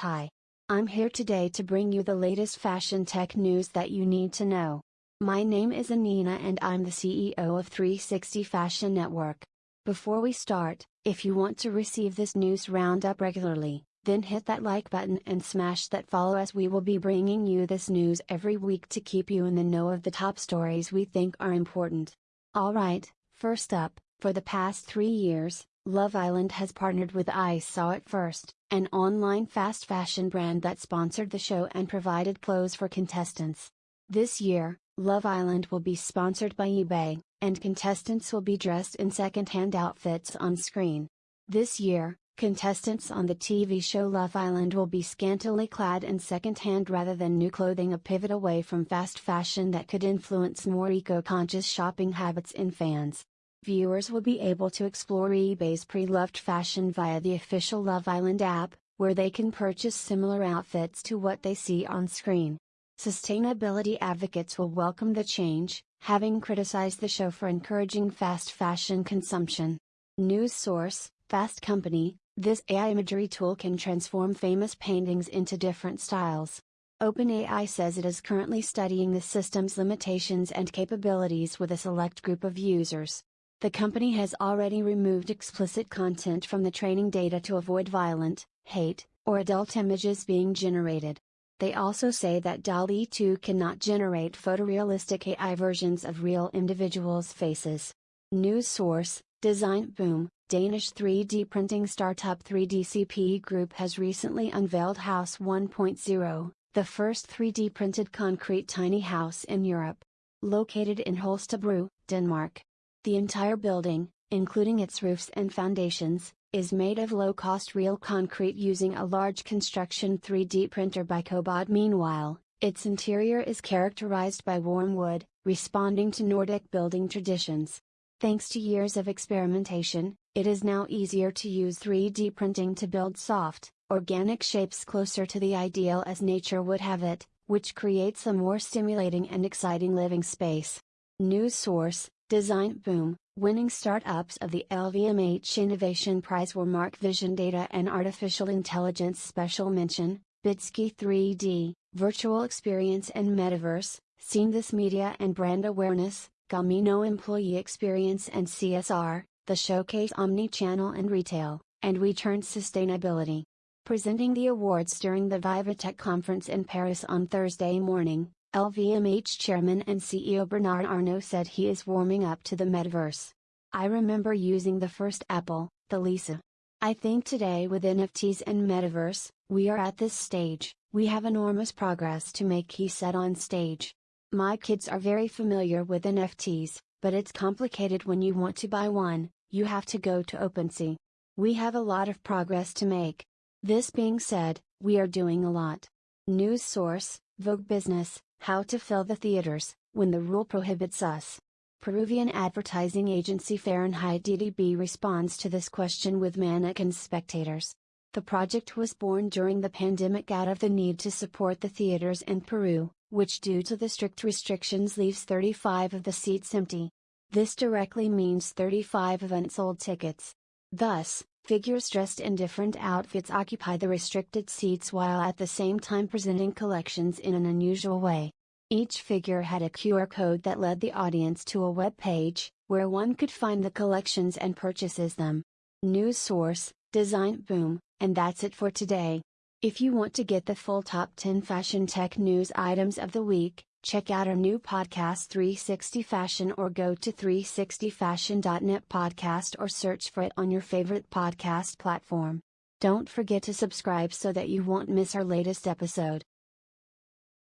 Hi. I'm here today to bring you the latest fashion tech news that you need to know. My name is Anina and I'm the CEO of 360 Fashion Network. Before we start, if you want to receive this news roundup regularly, then hit that like button and smash that follow as we will be bringing you this news every week to keep you in the know of the top stories we think are important. Alright, first up, for the past three years, Love Island has partnered with I Saw It First, an online fast fashion brand that sponsored the show and provided clothes for contestants. This year, Love Island will be sponsored by eBay, and contestants will be dressed in second-hand outfits on screen. This year, contestants on the TV show Love Island will be scantily clad in second-hand rather than new clothing a pivot away from fast fashion that could influence more eco-conscious shopping habits in fans. Viewers will be able to explore eBay's pre-loved fashion via the official Love Island app, where they can purchase similar outfits to what they see on screen. Sustainability advocates will welcome the change, having criticized the show for encouraging fast fashion consumption. News source, Fast Company, this AI imagery tool can transform famous paintings into different styles. OpenAI says it is currently studying the system's limitations and capabilities with a select group of users. The company has already removed explicit content from the training data to avoid violent, hate, or adult images being generated. They also say that DALL-E 2 cannot generate photorealistic AI versions of real individuals' faces. News source, Design Boom, Danish 3D printing startup 3DCP Group has recently unveiled House 1.0, the first 3D printed concrete tiny house in Europe. Located in Holstebro, Denmark, the entire building, including its roofs and foundations, is made of low-cost real concrete using a large construction 3D printer by COBOD meanwhile, its interior is characterized by warm wood, responding to Nordic building traditions. Thanks to years of experimentation, it is now easier to use 3D printing to build soft, organic shapes closer to the ideal as nature would have it, which creates a more stimulating and exciting living space. News source Design Boom, winning startups of the LVMH Innovation Prize were Mark Vision Data and Artificial Intelligence Special Mention, Bitsky 3D, Virtual Experience and Metaverse, Seen This Media and Brand Awareness, Gamino Employee Experience and CSR, the Showcase Omnichannel and Retail, and We Turned Sustainability. Presenting the awards during the VivaTech conference in Paris on Thursday morning, LVMH chairman and CEO Bernard Arnault said he is warming up to the metaverse. I remember using the first Apple, the Lisa. I think today with NFTs and metaverse, we are at this stage, we have enormous progress to make he said on stage. My kids are very familiar with NFTs, but it's complicated when you want to buy one, you have to go to OpenSea. We have a lot of progress to make. This being said, we are doing a lot. News source, Vogue Business, how to fill the theaters, when the rule prohibits us. Peruvian advertising agency Fahrenheit DDB responds to this question with mannequin spectators. The project was born during the pandemic out of the need to support the theaters in Peru, which due to the strict restrictions leaves 35 of the seats empty. This directly means 35 of unsold tickets. Thus, figures dressed in different outfits occupy the restricted seats while at the same time presenting collections in an unusual way. Each figure had a QR code that led the audience to a web page, where one could find the collections and purchases them. News source, Design Boom, and that's it for today. If you want to get the full top 10 fashion tech news items of the week, check out our new podcast 360 Fashion or go to 360fashion.net podcast or search for it on your favorite podcast platform. Don't forget to subscribe so that you won't miss our latest episode.